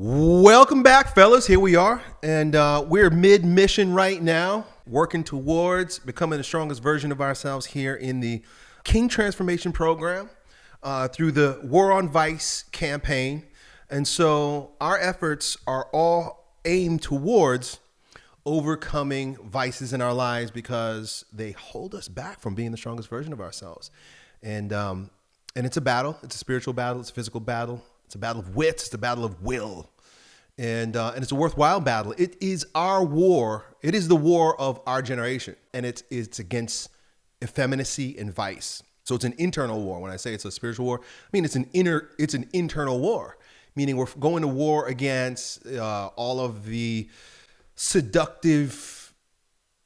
Welcome back, fellas. Here we are, and uh, we're mid mission right now, working towards becoming the strongest version of ourselves here in the King Transformation Program uh, through the War on Vice campaign. And so our efforts are all aimed towards overcoming vices in our lives because they hold us back from being the strongest version of ourselves. And um, and it's a battle. It's a spiritual battle. It's a physical battle. It's a battle of wits. It's a battle of will. And, uh, and it's a worthwhile battle. It is our war. It is the war of our generation. And it's, it's against effeminacy and vice. So it's an internal war. When I say it's a spiritual war, I mean it's an inner, it's an internal war, meaning we're going to war against uh, all of the seductive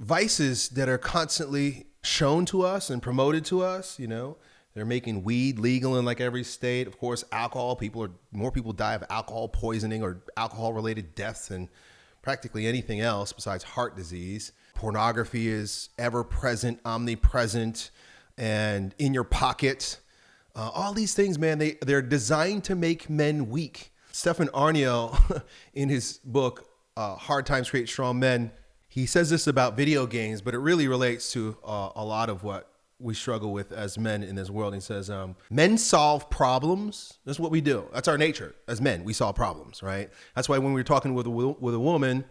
vices that are constantly shown to us and promoted to us. You know, they're making weed legal in like every state. Of course, alcohol. People are more people die of alcohol poisoning or alcohol related deaths than practically anything else besides heart disease. Pornography is ever present, omnipresent, and in your pocket. Uh, all these things, man, they they're designed to make men weak. Stefan Aarnio, in his book uh, "Hard Times Create Strong Men," he says this about video games, but it really relates to uh, a lot of what we struggle with as men in this world. He says, um, men solve problems. That's what we do. That's our nature as men. We solve problems, right? That's why when we're talking with a, with a woman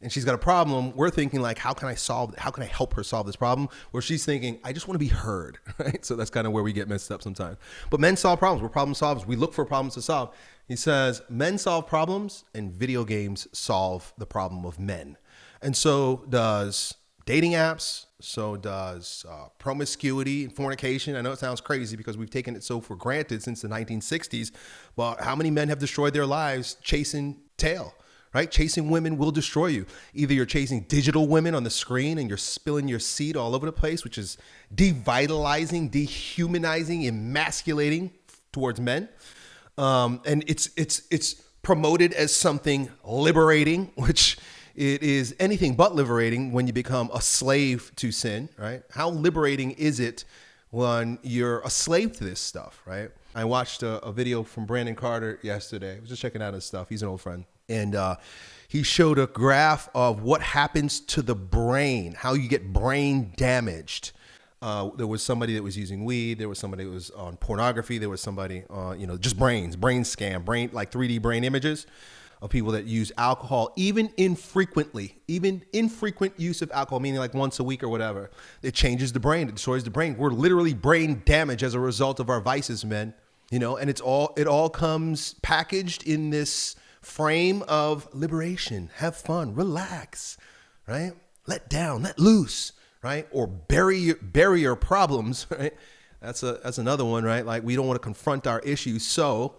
and she's got a problem, we're thinking like, how can I solve, how can I help her solve this problem? Where she's thinking, I just want to be heard, right? So that's kind of where we get messed up sometimes. But men solve problems. We're problem solvers. We look for problems to solve. He says, men solve problems and video games solve the problem of men. And so does dating apps, so does uh, promiscuity and fornication. I know it sounds crazy because we've taken it so for granted since the 1960s, but how many men have destroyed their lives chasing tail? Right? Chasing women will destroy you. Either you're chasing digital women on the screen and you're spilling your seed all over the place, which is devitalizing, dehumanizing, emasculating towards men. Um, and it's it's it's promoted as something liberating, which it is anything but liberating when you become a slave to sin, right? How liberating is it when you're a slave to this stuff, right? I watched a, a video from Brandon Carter yesterday. I was just checking out his stuff. He's an old friend. And uh, he showed a graph of what happens to the brain, how you get brain damaged. Uh, there was somebody that was using weed. There was somebody that was on pornography. There was somebody, uh, you know, just brains, brain scan, brain like 3D brain images of people that use alcohol, even infrequently, even infrequent use of alcohol, meaning like once a week or whatever. It changes the brain, it destroys the brain. We're literally brain damage as a result of our vices, men. You know, and it's all it all comes packaged in this frame of liberation, have fun, relax, right? Let down, let loose, right? Or bury bury your problems, right? That's a that's another one, right? Like we don't want to confront our issues, so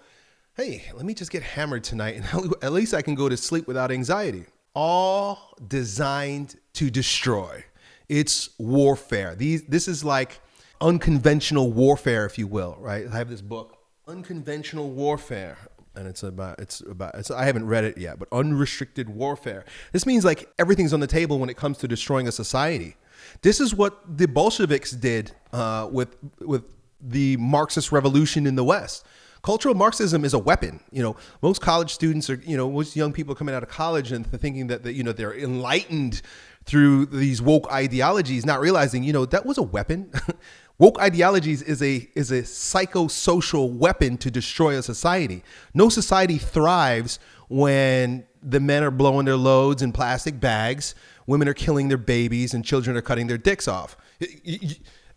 hey, let me just get hammered tonight and at least I can go to sleep without anxiety. All designed to destroy. It's warfare. These this is like unconventional warfare, if you will, right? I have this book, Unconventional Warfare. And it's about it's about it's, I haven't read it yet, but unrestricted warfare. This means like everything's on the table when it comes to destroying a society. This is what the Bolsheviks did uh, with with the Marxist revolution in the West cultural Marxism is a weapon. You know, most college students are, you know, most young people coming out of college and thinking that, that you know, they're enlightened through these woke ideologies, not realizing, you know, that was a weapon. woke ideologies is a is a psychosocial weapon to destroy a society. No society thrives when the men are blowing their loads in plastic bags, women are killing their babies, and children are cutting their dicks off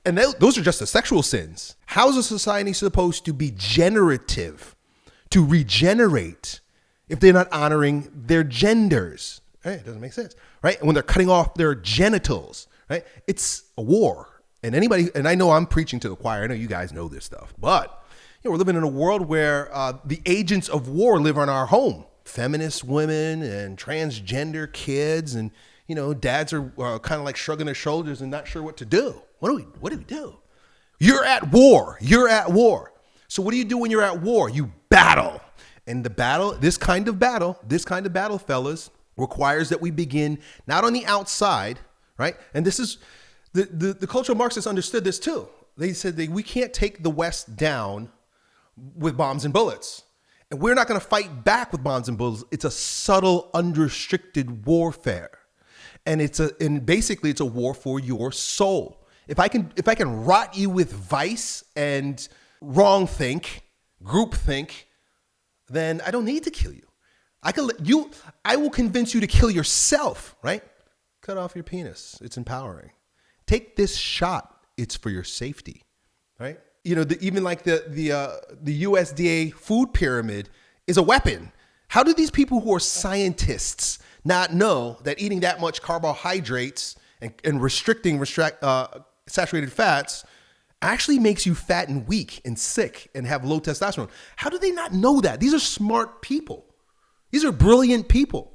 and those are just the sexual sins. How is a society supposed to be generative, to regenerate, if they're not honoring their genders? Right? It doesn't make sense, right? When they're cutting off their genitals, right? It's a war. And anybody, and I know I'm preaching to the choir. I know you guys know this stuff, but you know, we're living in a world where uh, the agents of war live in our home. Feminist women and transgender kids, and you know, dads are uh, kind of like shrugging their shoulders and not sure what to do. What do we what do we do? You're at war. You're at war. So what do you do when you're at war? You battle. And the battle, this kind of battle, this kind of battle, fellas, requires that we begin not on the outside, right? And this is the the, the cultural Marxists understood this too. They said that we can't take the West down with bombs and bullets. And we're not going to fight back with bombs and bullets. It's a subtle, unrestricted warfare. And it's a and basically it's a war for your soul. If I can if I can rot you with vice and wrong think, group think, then I don't need to kill you. I can you I will convince you to kill yourself, right? Cut off your penis. It's empowering. Take this shot. It's for your safety, right? you know, the, even like the the uh, the USDA food pyramid is a weapon. How do these people who are scientists not know that eating that much carbohydrates and, and restricting restrict, uh, saturated fats actually makes you fat and weak and sick and have low testosterone? How do they not know that? These are smart people. These are brilliant people.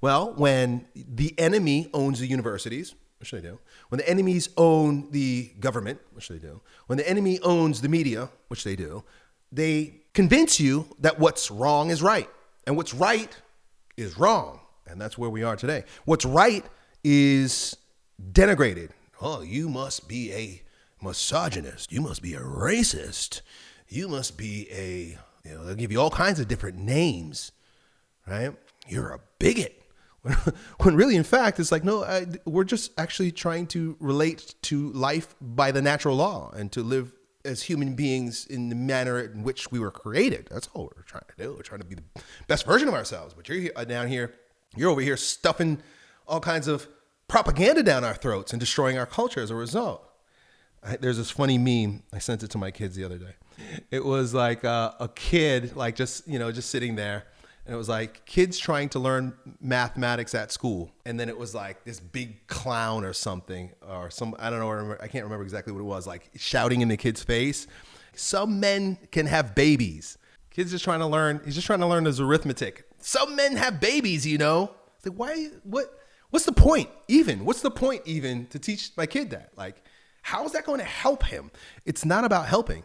Well, when the enemy owns the universities, which they do, when the enemies own the government, which they do, when the enemy owns the media, which they do, they convince you that what's wrong is right and what's right is wrong. And that's where we are today. What's right is denigrated. Oh, you must be a misogynist. You must be a racist. You must be a, you know, they'll give you all kinds of different names, right? You're a bigot. when really in fact it's like no I, we're just actually trying to relate to life by the natural law and to live as human beings in the manner in which we were created that's all we're trying to do we're trying to be the best version of ourselves but you're uh, down here you're over here stuffing all kinds of propaganda down our throats and destroying our culture as a result. I, there's this funny meme i sent it to my kids the other day. It was like uh, a kid like just you know just sitting there and it was like kids trying to learn mathematics at school and then it was like this big clown or something or some i don't know i can't remember exactly what it was like shouting in the kid's face. Some men can have babies. Kids just trying to learn he's just trying to learn his arithmetic. Some men have babies you know? It's like why what what's the point even what's the point even to teach my kid that like how is that going to help him it's not about helping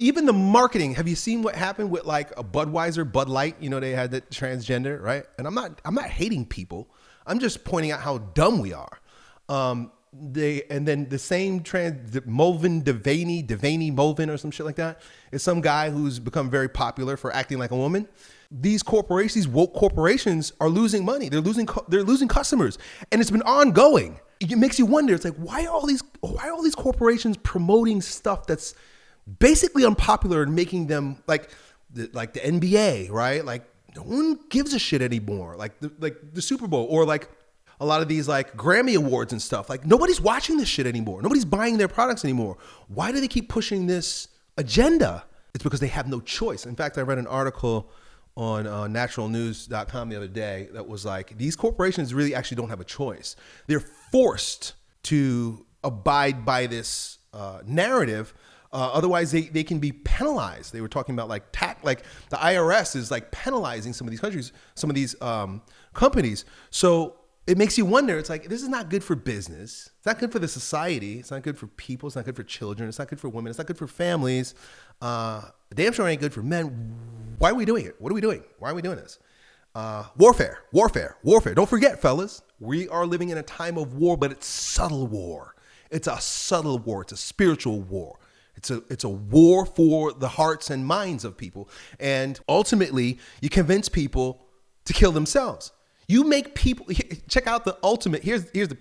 even the marketing. Have you seen what happened with like a Budweiser, Bud Light? You know, they had the transgender, right? And I'm not, I'm not hating people. I'm just pointing out how dumb we are. Um, they and then the same trans Mulvin Devaney, Devaney Mulvin or some shit like that is some guy who's become very popular for acting like a woman. These corporations, these woke corporations, are losing money. They're losing, they're losing customers, and it's been ongoing. It makes you wonder. It's like why are all these, why are all these corporations promoting stuff that's basically unpopular and making them like the, like the NBA, right? Like no one gives a shit anymore. Like the, like the Super Bowl or like a lot of these like Grammy awards and stuff. Like nobody's watching this shit anymore. Nobody's buying their products anymore. Why do they keep pushing this agenda? It's because they have no choice. In fact, I read an article on uh, naturalnews.com the other day that was like these corporations really actually don't have a choice. They're forced to abide by this uh, narrative uh, otherwise, they, they can be penalized. They were talking about like tax, like the IRS is like penalizing some of these countries, some of these um, companies. So it makes you wonder. It's like this is not good for business. It's not good for the society. It's not good for people. It's not good for children. It's not good for women. It's not good for families. Uh, damn sure ain't good for men. Why are we doing it? What are we doing? Why are we doing this? Uh, warfare, warfare, warfare. Don't forget, fellas, we are living in a time of war, but it's subtle war. It's a subtle war. It's a spiritual war. It's a it's a war for the hearts and minds of people. And ultimately, you convince people to kill themselves. You make people check out the ultimate. Here's here's the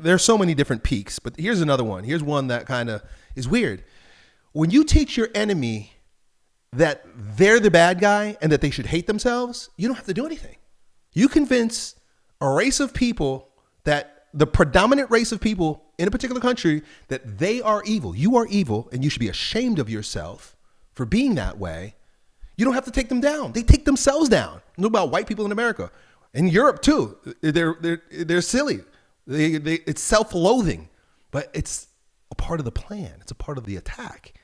there's so many different peaks, but here's another one. Here's one that kind of is weird. When you teach your enemy that they're the bad guy and that they should hate themselves, you don't have to do anything. You convince a race of people that the predominant race of people in a particular country that they are evil. You are evil and you should be ashamed of yourself for being that way. You don't have to take them down. They take themselves down. Know about white people in America. In Europe too. They're they're they're silly. They, they, it's self-loathing, but it's a part of the plan. It's a part of the attack,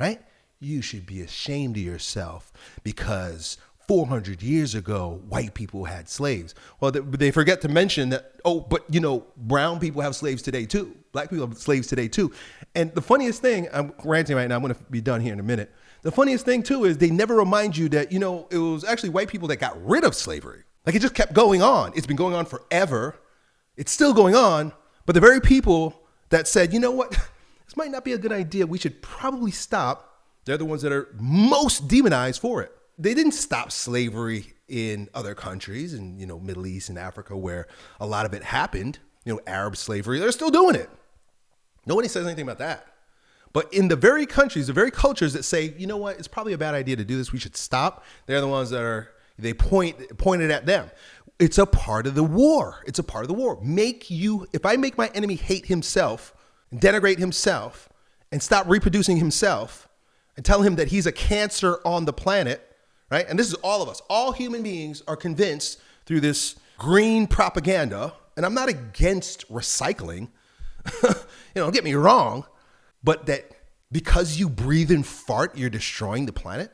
right? You should be ashamed of yourself because 400 years ago, white people had slaves. Well, they forget to mention that, oh, but you know, brown people have slaves today too. Black people have slaves today too. And the funniest thing, I'm ranting right now, I'm gonna be done here in a minute. The funniest thing too is they never remind you that, you know, it was actually white people that got rid of slavery. Like it just kept going on. It's been going on forever. It's still going on. But the very people that said, you know what, this might not be a good idea, we should probably stop, they're the ones that are most demonized for it. they didn't stop slavery in other countries in you know Middle East and Africa where a lot of it happened. You know, Arab slavery, they're still doing it. Nobody says anything about that. But in the very countries, the very cultures that say, you know what, it's probably a bad idea to do this, we should stop, they're the ones that are they point pointed at them. It's a part of the war. It's a part of the war. Make you if I make my enemy hate himself, denigrate himself, and stop reproducing himself, and tell him that he's a cancer on the planet, right? And this is all of us. All human beings are convinced through this green propaganda, and I'm not against recycling. you know, don't get me wrong, but that because you breathe and fart, you're destroying the planet?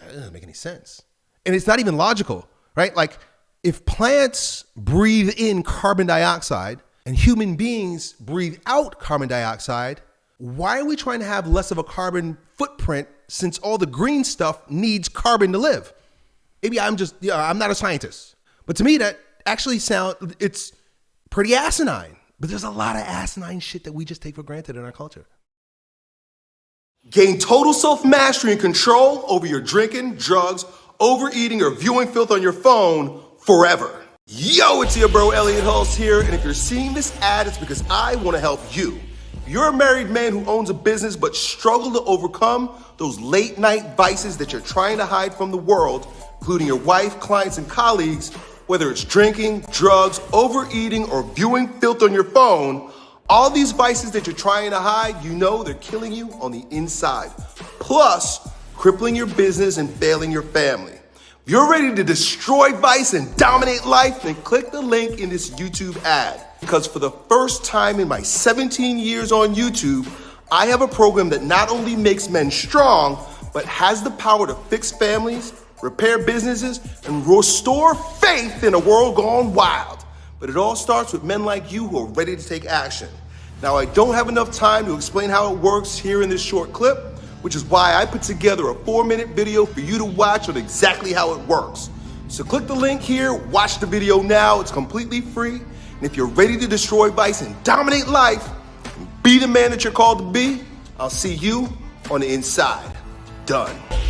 That doesn't make any sense. And it's not even logical, right? Like if plants breathe in carbon dioxide and human beings breathe out carbon dioxide, why are we trying to have less of a carbon footprint since all the green stuff needs carbon to live? Maybe I'm just, yeah, I'm not a scientist. But to me, that actually sound it's pretty asinine. But there's a lot of asinine shit that we just take for granted in our culture. Gain total self mastery and control over your drinking, drugs, overeating, or viewing filth on your phone forever. Yo, it's your bro Elliot Hulse here, and if you're seeing this ad, it's because I want to help you. You're a married man who owns a business but struggle to overcome those late night vices that you're trying to hide from the world, including your wife, clients, and colleagues, whether it's drinking, drugs, overeating, or viewing filth on your phone. All these vices that you're trying to hide, you know they're killing you on the inside. Plus, crippling your business and failing your family. If you're ready to destroy vice and dominate life, then click the link in this YouTube ad. Because for the first time in my 17 years on YouTube, I have a program that not only makes men strong, but has the power to fix families, repair businesses, and restore faith in a world gone wild. But it all starts with men like you who are ready to take action. Now, I don't have enough time to explain how it works here in this short clip, which is why I put together a four minute video for you to watch on exactly how it works. So click the link here, watch the video now, it's completely free. And if you're ready to destroy vice and dominate life, and be the man that you're called to be, I'll see you on the inside. Done.